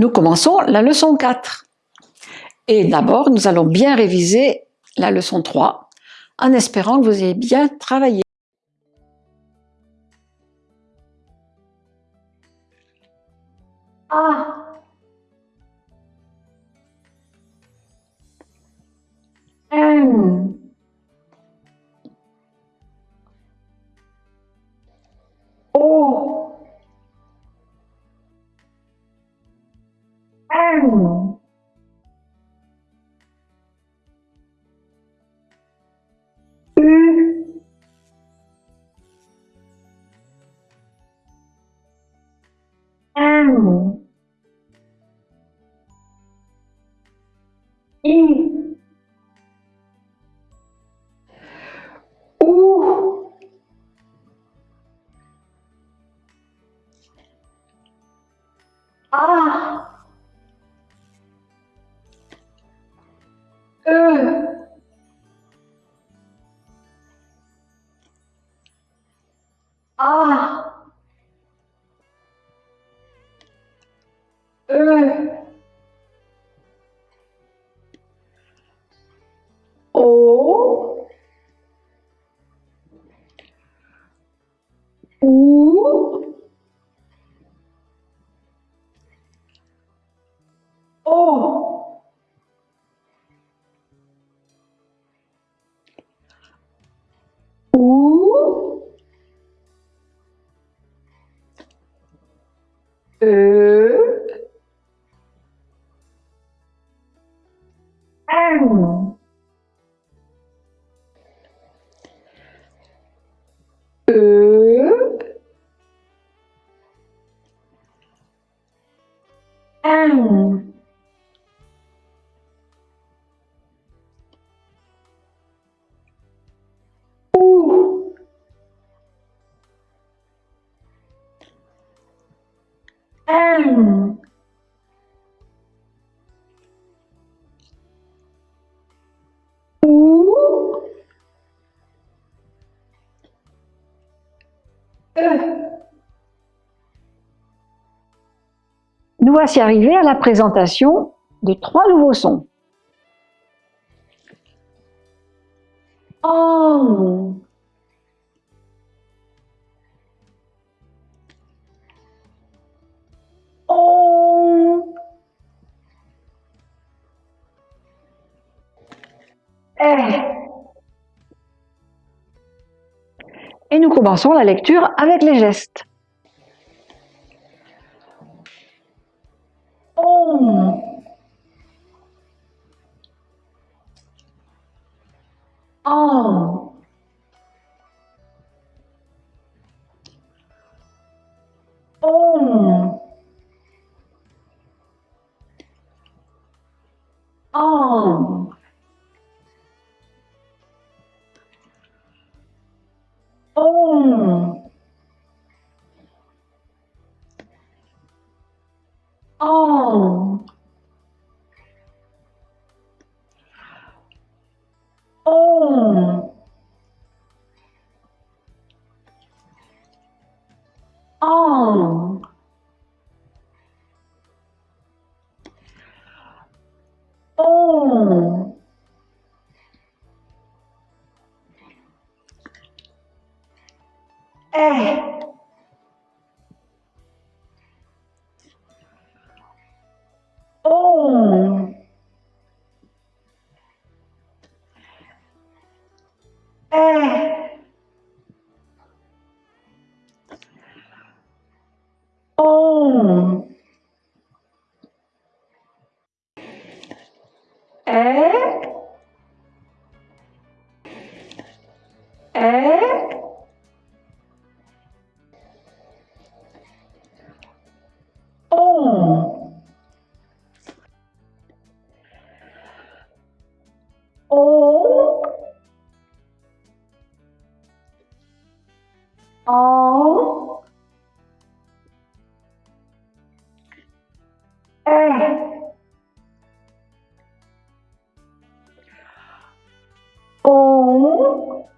Nous commençons la leçon 4. Et d'abord, nous allons bien réviser la leçon 3 en espérant que vous ayez bien travaillé. Amour. Et O U O U Ö Nous voici arrivés à la présentation de trois nouveaux sons. on nous commençons la lecture avec les gestes. É. Um. É. Um. Eh. Eh. com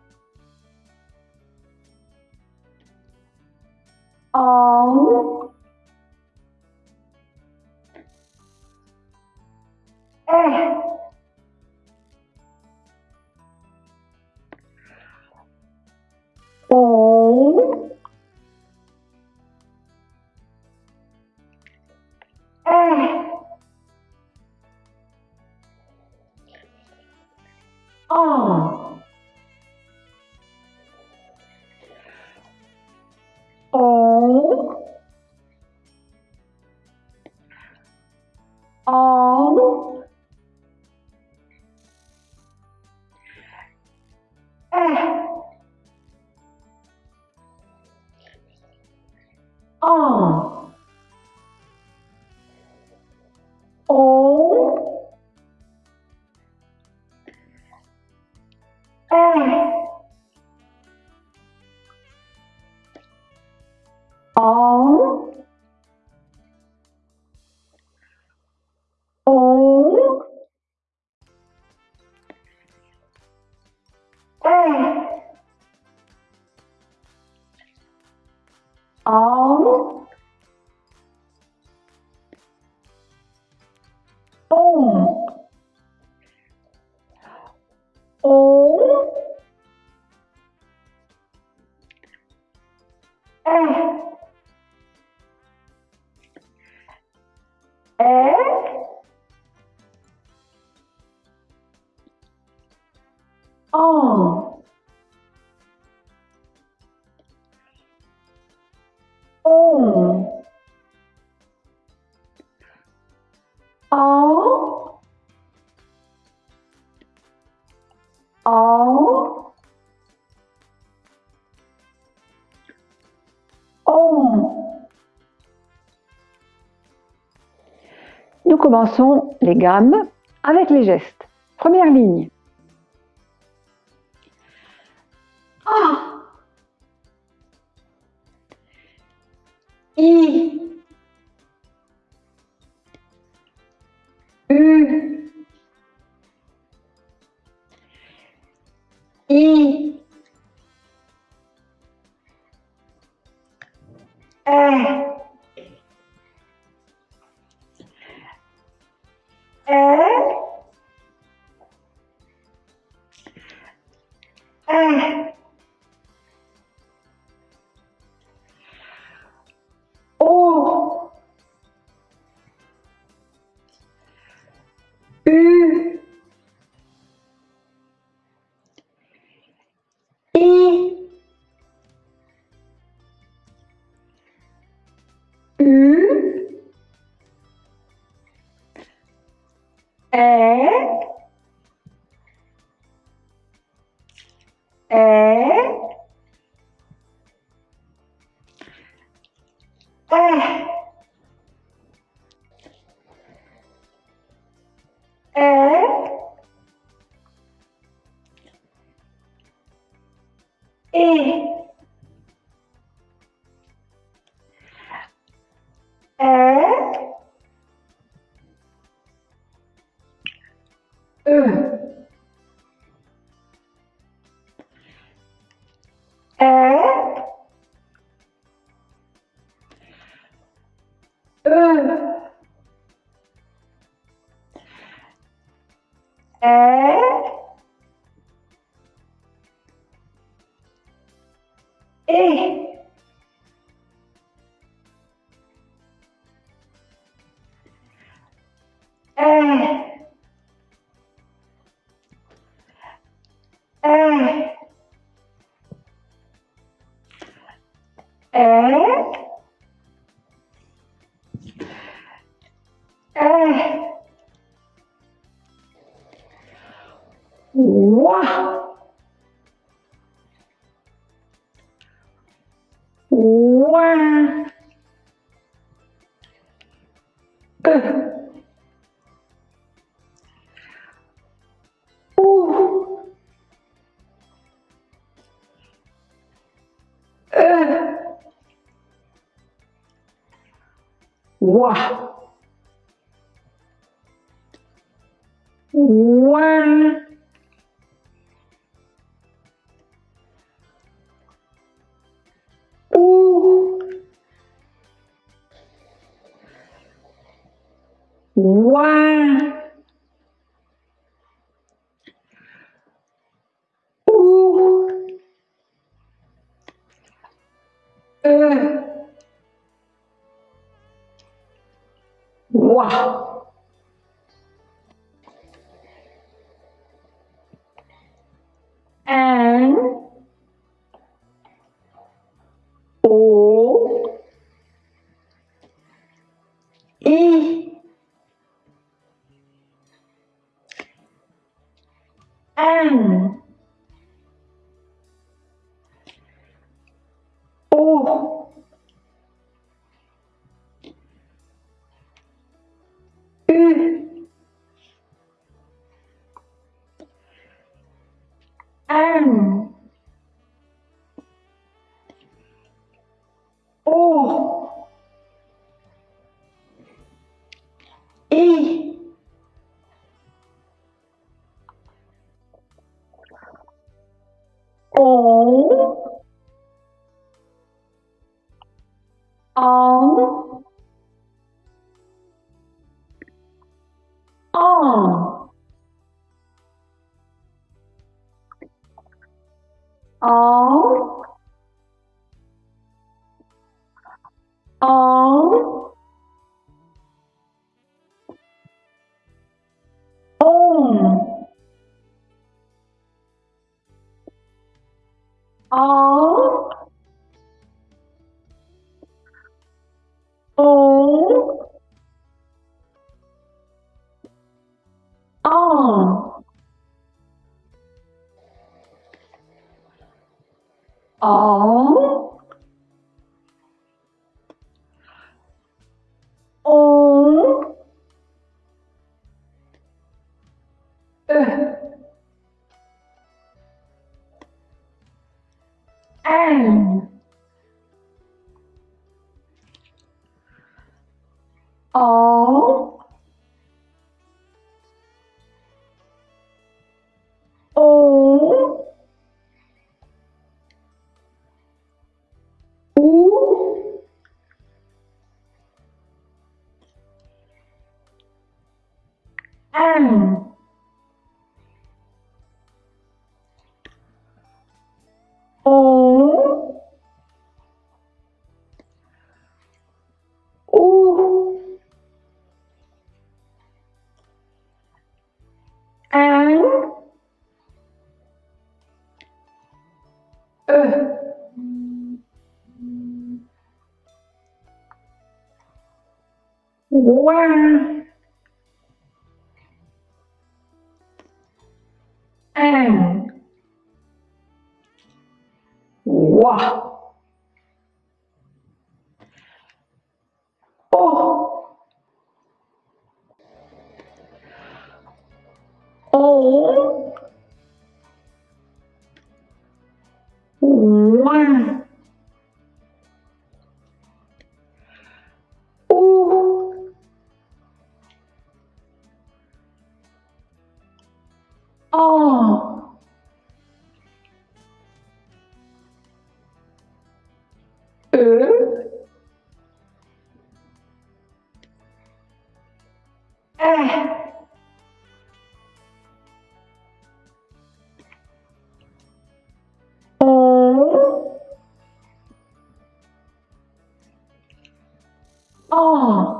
um Nous commençons les gammes avec les gestes. Première ligne. Ee? est, est, Wow. Wa. One. one ooh, uh. 哇 Burn. O. E. O. O 哦。one and wa o oh. oh. 哦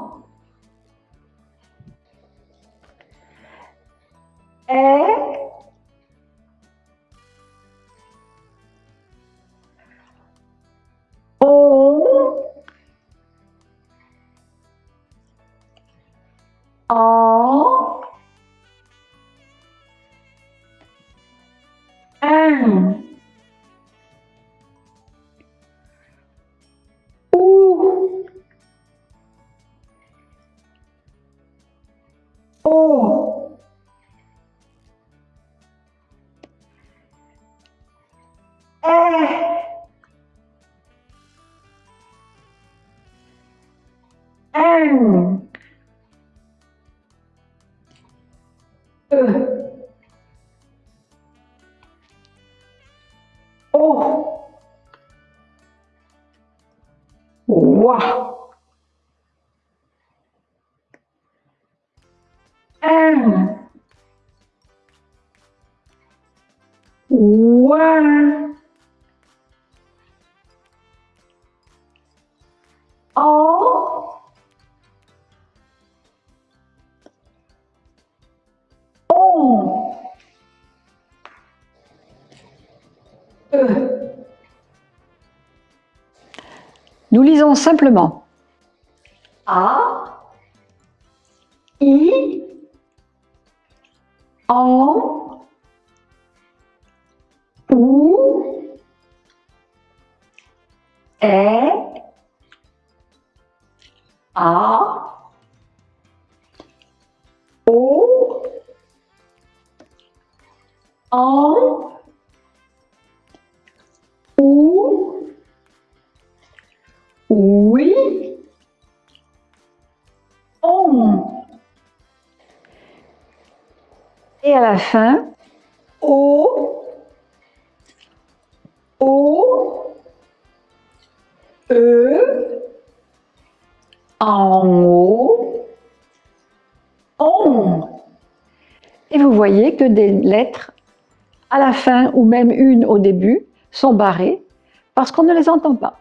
Nous lisons simplement. A. en, est, a, o, en, ou, oui, Et à la fin, au, O, E, En haut. on. Et vous voyez que des lettres à la fin ou même une au début sont barrées parce qu'on ne les entend pas.